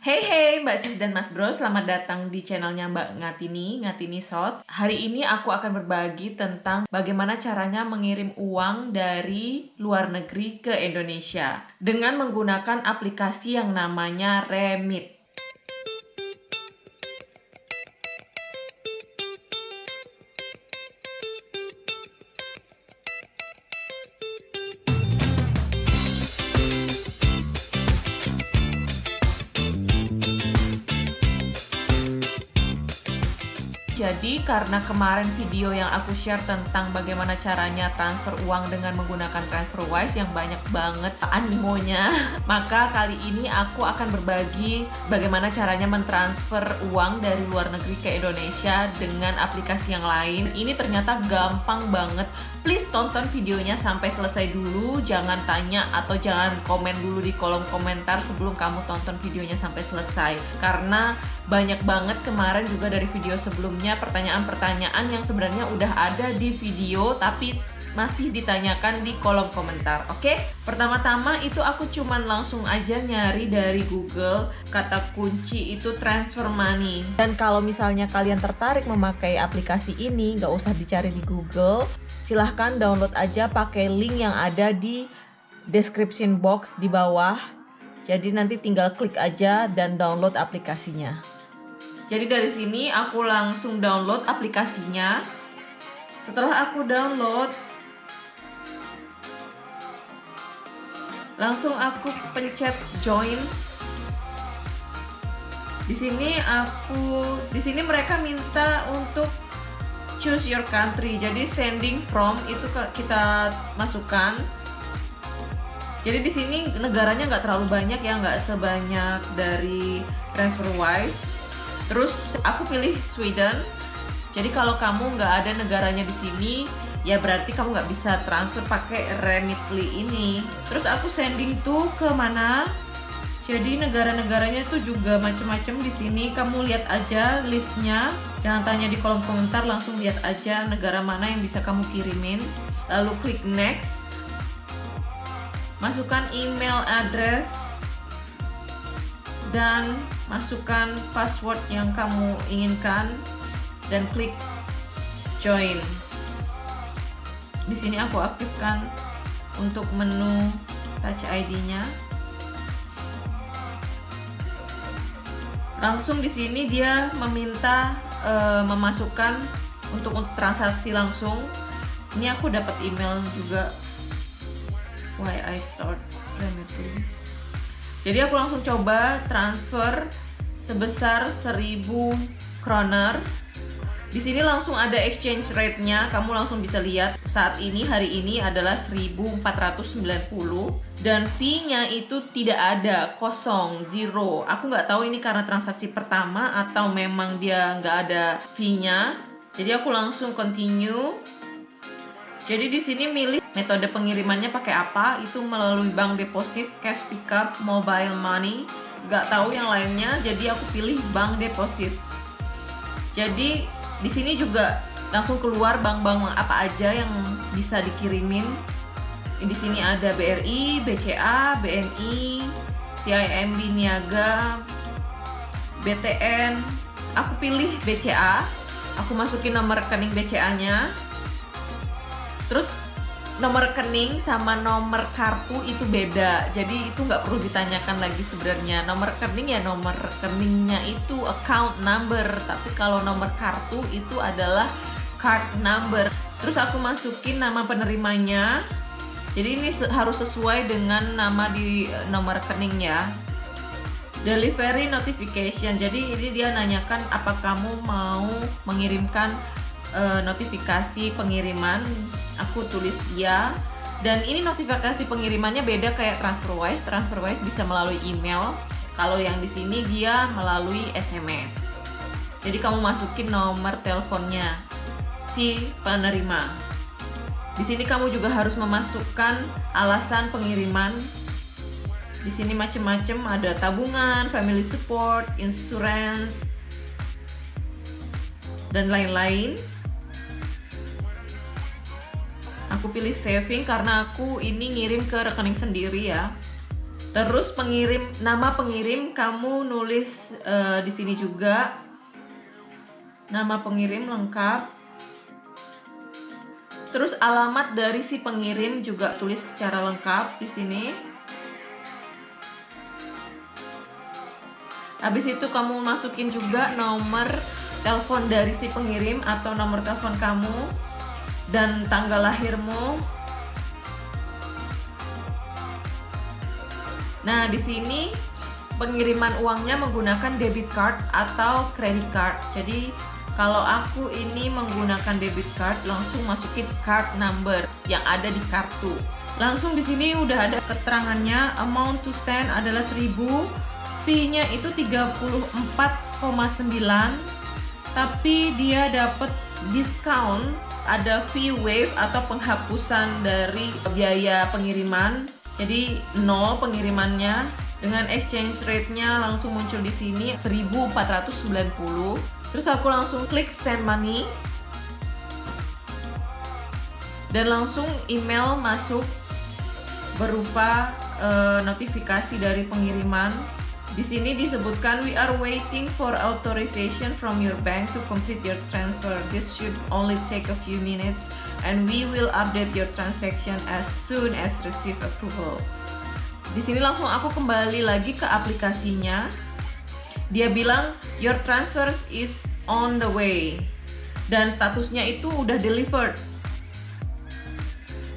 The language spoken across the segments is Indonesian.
Hey hey Mbak Sis dan Mas Bro, selamat datang di channelnya Mbak Ngatini, Ngatini Shot. Hari ini aku akan berbagi tentang bagaimana caranya mengirim uang dari luar negeri ke Indonesia dengan menggunakan aplikasi yang namanya Remit. Jadi karena kemarin video yang aku share tentang bagaimana caranya transfer uang dengan menggunakan TransferWise yang banyak banget animonya, maka kali ini aku akan berbagi bagaimana caranya mentransfer uang dari luar negeri ke Indonesia dengan aplikasi yang lain. Ini ternyata gampang banget. Please tonton videonya sampai selesai dulu, jangan tanya atau jangan komen dulu di kolom komentar sebelum kamu tonton videonya sampai selesai. Karena banyak banget kemarin juga dari video sebelumnya pertanyaan-pertanyaan yang sebenarnya udah ada di video tapi masih ditanyakan di kolom komentar oke? Okay? pertama-tama itu aku cuman langsung aja nyari dari Google kata kunci itu transfer money. Dan kalau misalnya kalian tertarik memakai aplikasi ini nggak usah dicari di Google silahkan download aja pakai link yang ada di description box di bawah. Jadi nanti tinggal klik aja dan download aplikasinya jadi dari sini aku langsung download aplikasinya. Setelah aku download, langsung aku pencet join. Di sini aku, di sini mereka minta untuk choose your country. Jadi sending from itu kita masukkan. Jadi di sini negaranya nggak terlalu banyak ya, nggak sebanyak dari TransferWise Terus aku pilih Sweden. Jadi kalau kamu nggak ada negaranya di sini, ya berarti kamu nggak bisa transfer pakai Remitly ini. Terus aku sending tuh ke mana? Jadi negara-negaranya tuh juga macam-macam di sini. Kamu lihat aja listnya. Jangan tanya di kolom komentar, langsung lihat aja negara mana yang bisa kamu kirimin. Lalu klik next. Masukkan email address dan masukkan password yang kamu inginkan dan klik join. Di sini aku aktifkan untuk menu Touch ID-nya. Langsung di sini dia meminta uh, memasukkan untuk transaksi langsung. Ini aku dapat email juga. Why I start Remitly. Jadi aku langsung coba transfer sebesar 1000 kroner. Di sini langsung ada exchange rate-nya, kamu langsung bisa lihat saat ini hari ini adalah 1490 dan fee-nya itu tidak ada, kosong, zero. Aku nggak tahu ini karena transaksi pertama atau memang dia nggak ada fee-nya. Jadi aku langsung continue. Jadi di sini milih Metode pengirimannya pakai apa? Itu melalui bank deposit, cash pickup, mobile money. Gak tahu yang lainnya, jadi aku pilih bank deposit. Jadi di sini juga langsung keluar bank-bank apa aja yang bisa dikirimin. Di sini ada BRI, BCA, BNI, CIMB Niaga, BTN. Aku pilih BCA. Aku masukin nomor rekening BCA-nya. Terus nomor rekening sama nomor kartu itu beda. Jadi itu nggak perlu ditanyakan lagi sebenarnya. Nomor rekening ya nomor rekeningnya itu account number. Tapi kalau nomor kartu itu adalah card number. Terus aku masukin nama penerimanya. Jadi ini harus sesuai dengan nama di eh, nomor rekening ya delivery notification. Jadi ini dia nanyakan apa kamu mau mengirimkan uh, notifikasi pengiriman aku tulis ya dan ini notifikasi pengirimannya beda kayak TransferWise. TransferWise bisa melalui email. Kalau yang di sini dia melalui SMS jadi kamu masukin nomor teleponnya si penerima. Di sini kamu juga harus memasukkan alasan pengiriman. Di sini macam-macam ada tabungan, family support, insurance, dan lain-lain aku pilih saving karena aku ini ngirim ke rekening sendiri ya Terus pengirim nama pengirim kamu nulis uh, di sini juga nama pengirim lengkap. Terus alamat dari si pengirim juga tulis secara lengkap di sini. Habis itu kamu masukin juga nomor telepon dari si pengirim atau nomor telepon kamu dan tanggal lahirmu Nah, di sini pengiriman uangnya menggunakan debit card atau credit card. Jadi, kalau aku ini menggunakan debit card, langsung masukin card number yang ada di kartu. Langsung di sini udah ada keterangannya, amount to send adalah 1000, fee-nya itu 34,9 tapi dia dapat diskon ada fee wave atau penghapusan dari biaya pengiriman jadi nol pengirimannya dengan exchange rate-nya langsung muncul di sini 1490. Terus aku langsung klik send money. Dan langsung email masuk berupa uh, notifikasi dari pengiriman. Di sini disebutkan we are waiting for authorization from your bank to complete your transfer. This should only take a few minutes and we will update your transaction as soon as receive approval. Di sini langsung aku kembali lagi ke aplikasinya. Dia bilang your transfer is on the way dan statusnya itu udah delivered.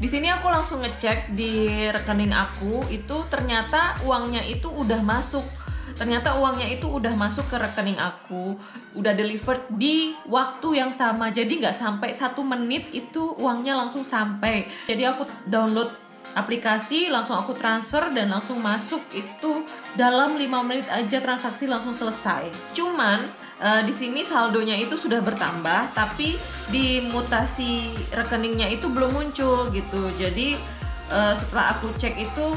Di sini aku langsung ngecek di rekening aku itu ternyata uangnya itu udah masuk. Ternyata uangnya itu udah masuk ke rekening aku udah delivered di waktu yang sama. Jadi nggak sampai satu menit itu uangnya langsung sampai. Jadi aku download aplikasi langsung aku transfer dan langsung masuk. Itu dalam 5 menit aja transaksi langsung selesai. Cuman uh, di sini saldonya itu sudah bertambah tapi di mutasi rekeningnya itu belum muncul gitu jadi uh, setelah aku cek itu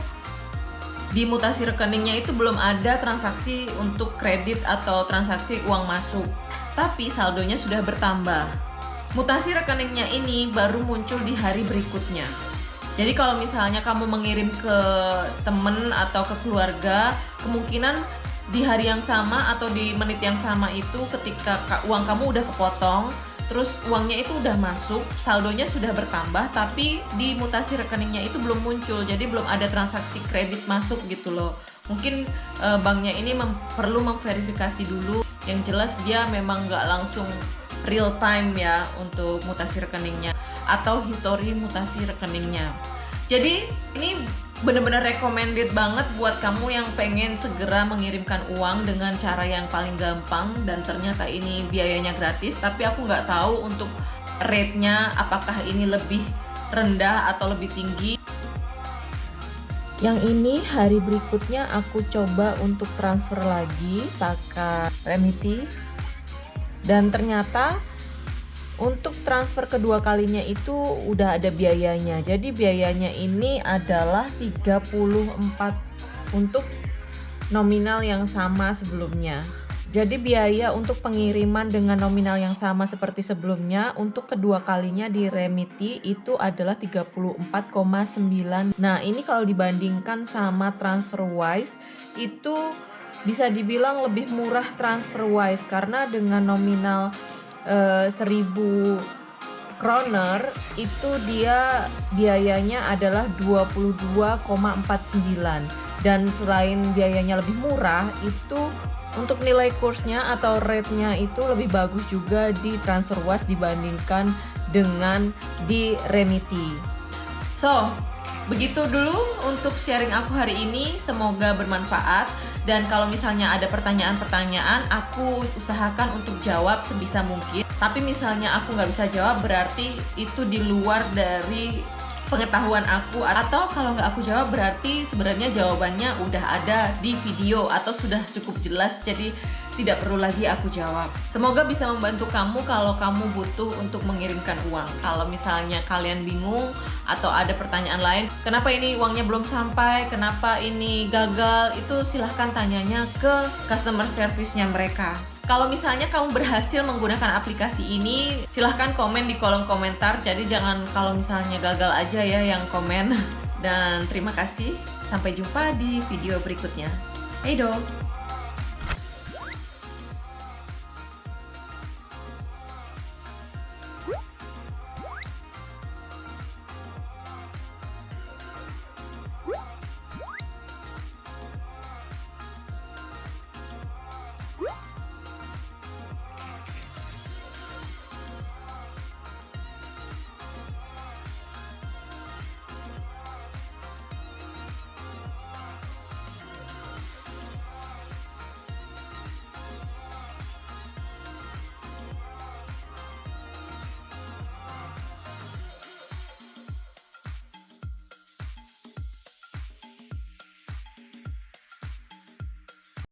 di mutasi rekeningnya itu belum ada transaksi untuk kredit atau transaksi uang masuk, tapi saldonya sudah bertambah. Mutasi rekeningnya ini baru muncul di hari berikutnya. Jadi kalau misalnya kamu mengirim ke temen atau ke keluarga, kemungkinan di hari yang sama atau di menit yang sama itu ketika uang kamu udah kepotong, terus uangnya itu udah masuk, saldonya sudah bertambah, tapi di mutasi rekeningnya itu belum muncul, jadi belum ada transaksi kredit masuk gitu loh. Mungkin e, banknya ini mem perlu memverifikasi dulu, yang jelas dia memang nggak langsung real time ya untuk mutasi rekeningnya atau histori mutasi rekeningnya. Jadi ini bener-bener recommended banget buat kamu yang pengen segera mengirimkan uang dengan cara yang paling gampang dan ternyata ini biayanya gratis tapi aku nggak tahu untuk rate-nya apakah ini lebih rendah atau lebih tinggi. Yang ini hari berikutnya aku coba untuk transfer lagi pakai Remiti dan ternyata untuk transfer kedua kalinya itu udah ada biayanya. Jadi biayanya ini adalah 34 untuk nominal yang sama sebelumnya. Jadi biaya untuk pengiriman dengan nominal yang sama seperti sebelumnya untuk kedua kalinya di Remiti itu adalah 34,9. Nah, ini kalau dibandingkan sama TransferWise itu bisa dibilang lebih murah TransferWise karena dengan nominal uh, 1000 kroner itu dia biayanya adalah 22,49 dan selain biayanya lebih murah itu untuk nilai kursnya atau rate-nya itu lebih bagus juga di TransferWise dibandingkan dengan di Remiti. So, begitu dulu untuk sharing aku hari ini. Semoga bermanfaat. Dan kalau misalnya ada pertanyaan-pertanyaan, aku usahakan untuk jawab sebisa mungkin. Tapi misalnya aku nggak bisa jawab, berarti itu di luar dari pengetahuan aku atau kalau nggak aku jawab berarti sebenarnya jawabannya udah ada di video atau sudah cukup jelas jadi tidak perlu lagi aku jawab. Semoga bisa membantu kamu kalau kamu butuh untuk mengirimkan uang. Kalau misalnya kalian bingung atau ada pertanyaan lain, kenapa ini uangnya belum sampai, kenapa ini gagal, itu silahkan tanyanya ke customer service-nya mereka. Kalau misalnya kamu berhasil menggunakan aplikasi ini, silahkan komen di kolom komentar. Jadi jangan kalau misalnya gagal aja ya yang komen. Dan terima kasih. Sampai jumpa di video berikutnya. Hey do!